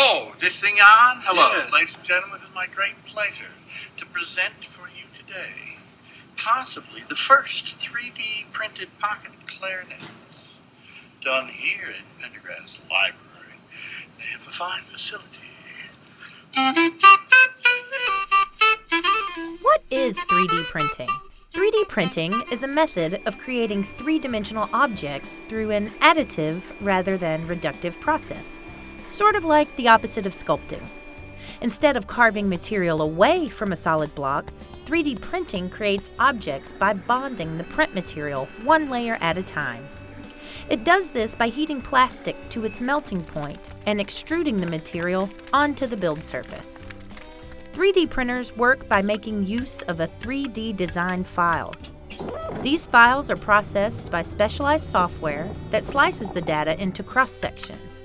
Oh, this thing on? Hello, Yeah. ladies and gentlemen. It's my great pleasure to present for you today possibly the first 3D printed pocket clarinets done here at Pendergrass Library. They have a fine facility. What is 3D printing? 3D printing is a method of creating three dimensional objects through an additive rather than reductive process, sort of like the opposite of sculpting. Instead of carving material away from a solid block, 3D printing creates objects by bonding the print material one layer at a time. It does this by heating plastic to its melting point and extruding the material onto the build surface. 3D printers work by making use of a 3D design file. These files are processed by specialized software that slices the data into cross sections.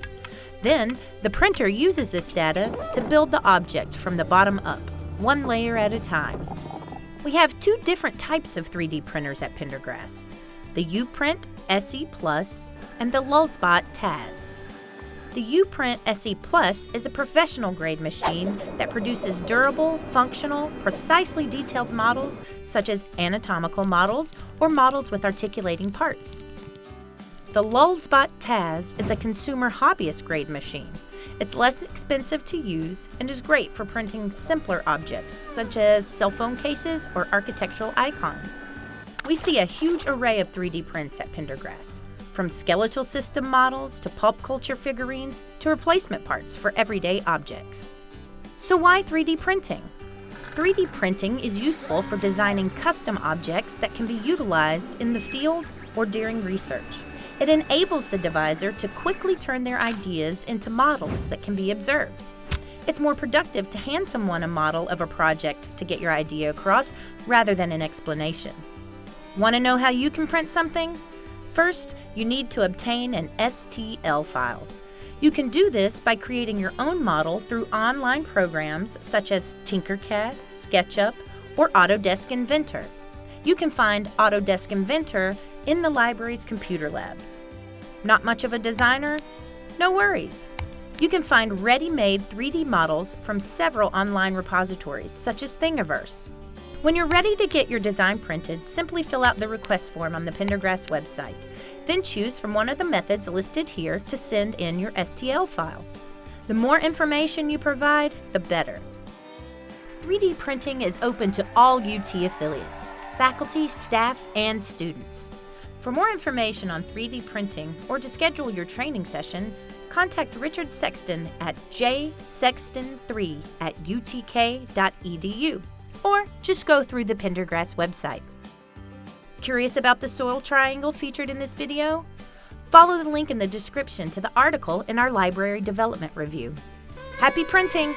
Then, the printer uses this data to build the object from the bottom up, one layer at a time. We have two different types of 3D printers at Pendergrass the Uprint SE Plus and the Lulzbot Taz. The Uprint SE Plus is a professional grade machine that produces durable, functional, precisely detailed models such as anatomical models or models with articulating parts. The Lulzbot Taz is a consumer hobbyist grade machine. It's less expensive to use and is great for printing simpler objects such as cell phone cases or architectural icons. We see a huge array of 3D prints at Pendergrass, from skeletal system models to pulp culture figurines to replacement parts for everyday objects. So, why 3D printing? 3D printing is useful for designing custom objects that can be utilized in the field or during research. It enables the deviser to quickly turn their ideas into models that can be observed. It's more productive to hand someone a model of a project to get your idea across rather than an explanation. Want to know how you can print something? First, you need to obtain an STL file. You can do this by creating your own model through online programs such as Tinkercad, SketchUp, or Autodesk Inventor. You can find Autodesk Inventor in the library's computer labs. Not much of a designer? No worries. You can find ready-made 3D models from several online repositories such as Thingiverse. When you're ready to get your design printed, simply fill out the request form on the Pendergrass website. Then choose from one of the methods listed here to send in your STL file. The more information you provide, the better. 3D printing is open to all UT affiliates, faculty, staff, and students. For more information on 3D printing or to schedule your training session, contact Richard Sexton at jsexton3 at utk.edu or just go through the Pendergrass website. Curious about the soil triangle featured in this video? Follow the link in the description to the article in our library development review. Happy printing!